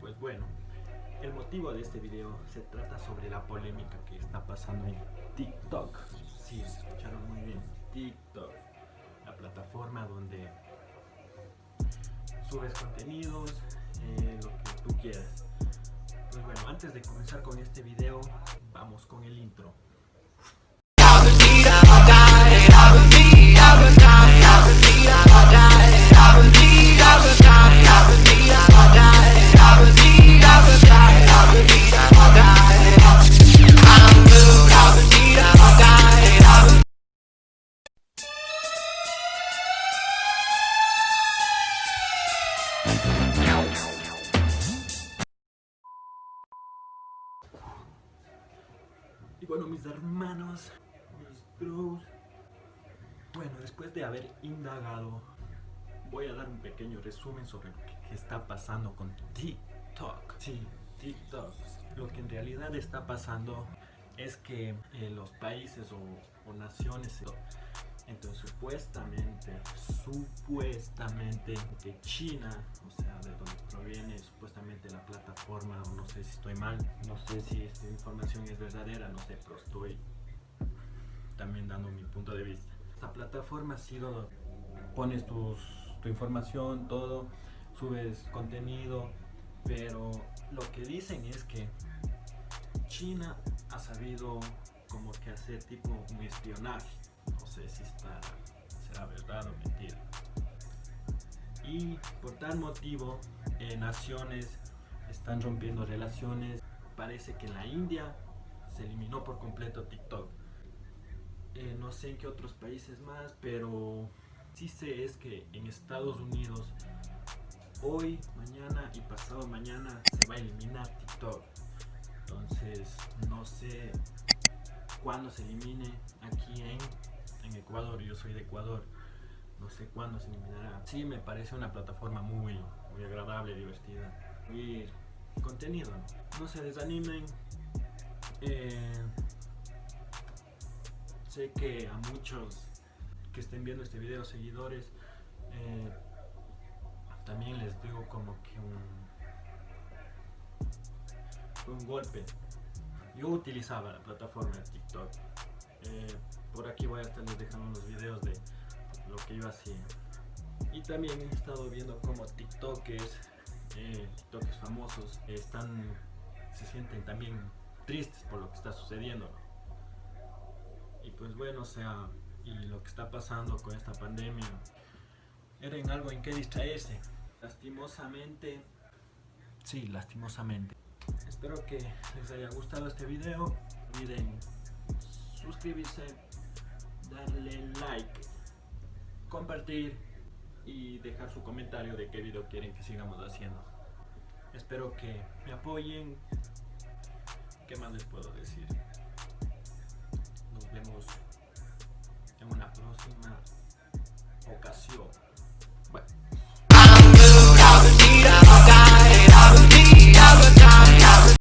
Pues bueno, el motivo de este video se trata sobre la polémica que está pasando en TikTok. Sí, escucharon muy bien, TikTok. La plataforma donde subes contenidos, eh, lo que tú quieras. Pues bueno, antes de comenzar con este video, vamos con el intro. Y bueno, mis hermanos, mis bros. Bueno, después de haber indagado, voy a dar un pequeño resumen sobre lo que está pasando con TikTok. Sí, TikTok. Lo que en realidad está pasando es que eh, los países o, o naciones, entonces supuestamente, supuestamente de China, o sea, de donde proviene supuestamente la plataforma, no sé si estoy mal, no sé si esta información es verdadera, no sé, pero estoy también dando mi punto de vista. Esta plataforma ha sido, pones tus, tu información, todo, subes contenido, pero lo que dicen es que China ha sabido como que hacer tipo un espionaje. No sé si está, será verdad o mentira. Y por tal motivo, eh, naciones están rompiendo relaciones. Parece que en la India se eliminó por completo TikTok. Eh, no sé en qué otros países más, pero sí sé es que en Estados Unidos hoy, mañana y pasado mañana se va a eliminar TikTok. Entonces no sé cuándo se elimine aquí en, en Ecuador. Yo soy de Ecuador. No sé cuándo se eliminará. Sí, me parece una plataforma muy, muy agradable, divertida. Y contenido. No se desanimen. Eh, sé que a muchos que estén viendo este video, seguidores, eh, también les digo como que un, un golpe. Yo utilizaba la plataforma de TikTok. Eh, por aquí voy a estarles dejando unos videos que yo. Y también he estado viendo como TikTokers, eh, TikTokers famosos, están, se sienten también tristes por lo que está sucediendo. Y pues bueno, o sea, y lo que está pasando con esta pandemia, era en algo en que distraerse. Lastimosamente, sí, lastimosamente. Espero que les haya gustado este video. No olviden suscribirse, darle like, compartir y dejar su comentario de qué video quieren que sigamos haciendo. Espero que me apoyen. ¿Qué más les puedo decir? Nos vemos en una próxima ocasión.